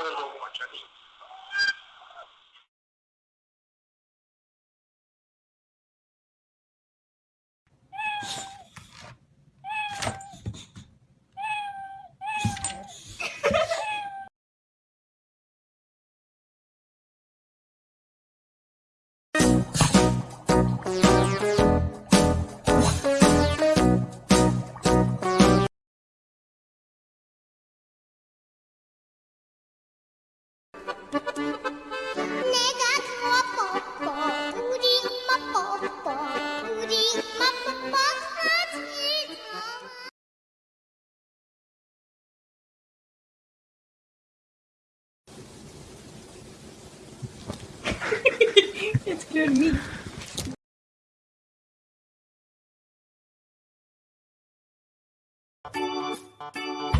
Ada dua. Ya tıklıyorum iyi. Thank you.